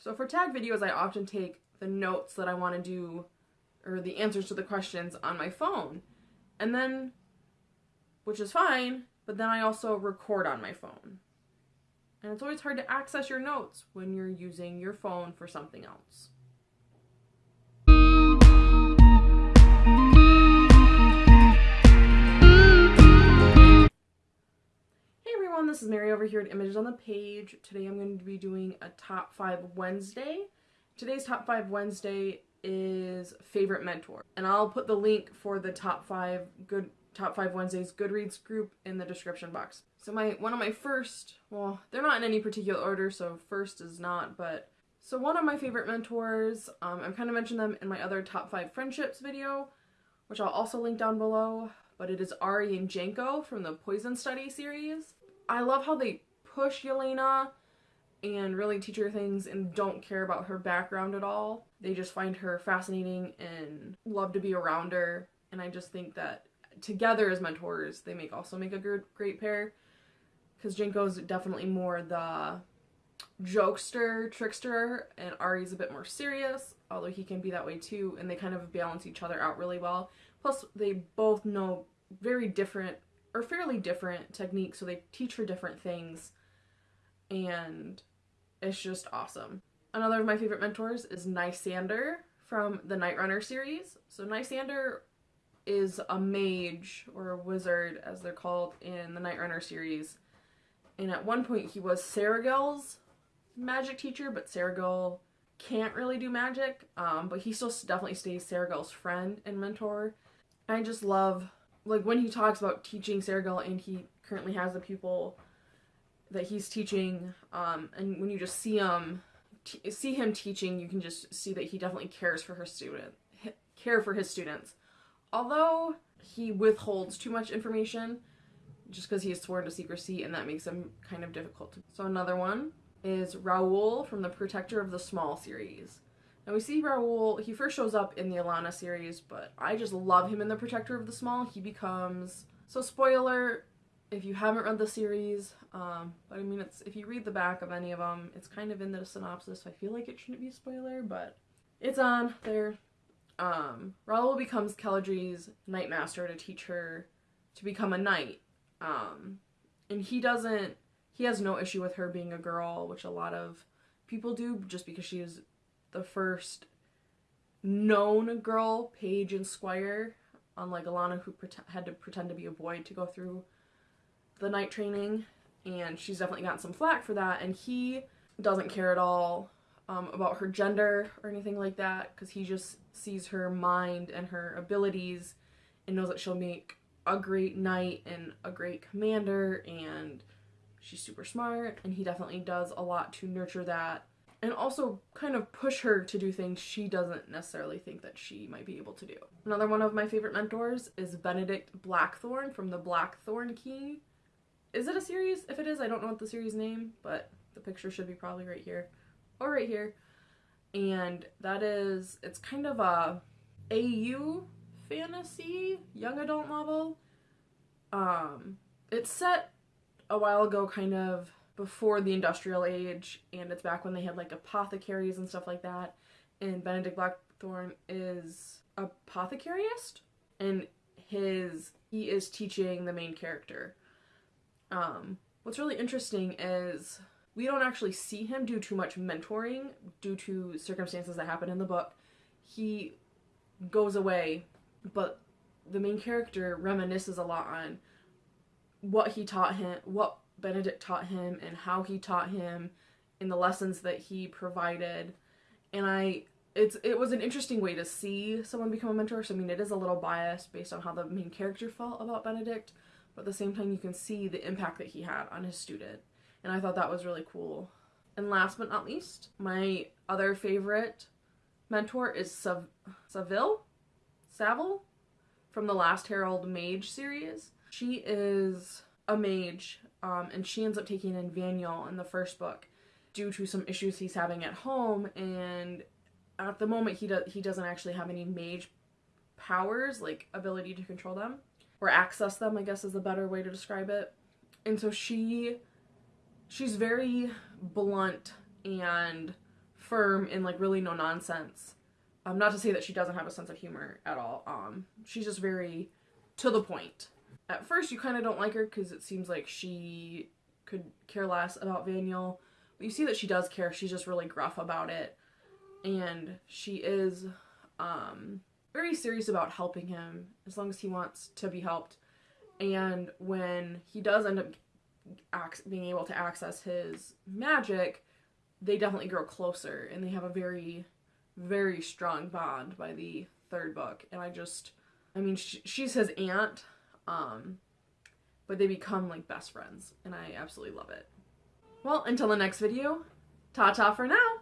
So for tag videos, I often take the notes that I want to do or the answers to the questions on my phone. And then, which is fine, but then I also record on my phone. And it's always hard to access your notes when you're using your phone for something else. This is Mary over here at Images on the Page. Today I'm going to be doing a Top 5 Wednesday. Today's Top 5 Wednesday is Favorite Mentor. And I'll put the link for the Top 5 Good Top 5 Wednesdays Goodreads group in the description box. So my one of my first, well, they're not in any particular order, so first is not, but so one of my favorite mentors, um, I've kind of mentioned them in my other top five friendships video, which I'll also link down below, but it is Ari and Janco from the Poison Study series. I love how they push Yelena and really teach her things and don't care about her background at all. They just find her fascinating and love to be around her, and I just think that together as mentors, they make also make a good, great pair. Because Janco's definitely more the jokester, trickster, and Ari's a bit more serious, although he can be that way too, and they kind of balance each other out really well. Plus, they both know very different, or fairly different techniques, so they teach her different things, and it's just awesome. Another of my favorite mentors is Nysander from the Night Runner series. So Nysander is a mage or a wizard as they're called in the Night Runner series. And at one point he was Seregil's magic teacher, but Seragil can't really do magic. Um, but he still definitely stays Seregil's friend and mentor. I just love like when he talks about teaching Seregil and he currently has a pupil that he's teaching um, and when you just see him see him teaching you can just see that he definitely cares for her student care for his students although he withholds too much information just because he is sworn to secrecy and that makes him kind of difficult. So another one is Raoul from the Protector of the Small series. Now we see Raoul, he first shows up in the Alanna series, but I just love him in the Protector of the Small. He becomes, so spoiler if you haven't read the series, um, but I mean it's, if you read the back of any of them, it's kind of in the synopsis, so I feel like it shouldn't be a spoiler, but it's on there um, Raoul becomes Keladry's Knight Master to teach her to become a knight. Um, and he doesn't, he has no issue with her being a girl, which a lot of people do just because she is the first known girl, page and squire, unlike Alanna who had to pretend to be a boy to go through the knight training. And she's definitely gotten some flack for that. And he doesn't care at all um, about her gender or anything like that because he just sees her mind and her abilities and knows that she'll make a great knight and a great commander and she's super smart and he definitely does a lot to nurture that and also kind of push her to do things she doesn't necessarily think that she might be able to do. Another one of my favorite mentors is Benedict Blackthorn from the Blackthorn Key. Is it a series? If it is, I don't know what the series name, but the picture should be probably right here or right here. And that is, it's kind of a AU fantasy young adult novel. Um, it's set a while ago, kind of before the industrial age, and it's back when they had like apothecaries and stuff like that. And Benedict Blackthorn is apothecarist, and his he is teaching the main character. Um, what's really interesting is we don't actually see him do too much mentoring due to circumstances that happen in the book. He goes away, but the main character reminisces a lot on what he taught him, what Benedict taught him, and how he taught him, in the lessons that he provided. And I, it's it was an interesting way to see someone become a mentor. So I mean, it is a little biased based on how the main character felt about Benedict, but at the same time, you can see the impact that he had on his student and I thought that was really cool. And last but not least, my other favorite mentor is Sav- Saville? Saville? From the Last Herald Mage series. She is a mage, um, and she ends up taking in Vanyel in the first book due to some issues he's having at home, and at the moment he, does he doesn't actually have any mage powers, like ability to control them, or access them, I guess is a better way to describe it. And so she she's very blunt and firm and like really no nonsense. Um, not to say that she doesn't have a sense of humor at all. Um, she's just very to the point. At first, you kind of don't like her because it seems like she could care less about Vanyel. But you see that she does care. She's just really gruff about it. And she is um, very serious about helping him as long as he wants to be helped. And when he does end up being able to access his magic, they definitely grow closer and they have a very, very strong bond by the third book. And I just, I mean, sh- she's his aunt, um, but they become like best friends, and I absolutely love it. Well, until the next video, ta ta for now!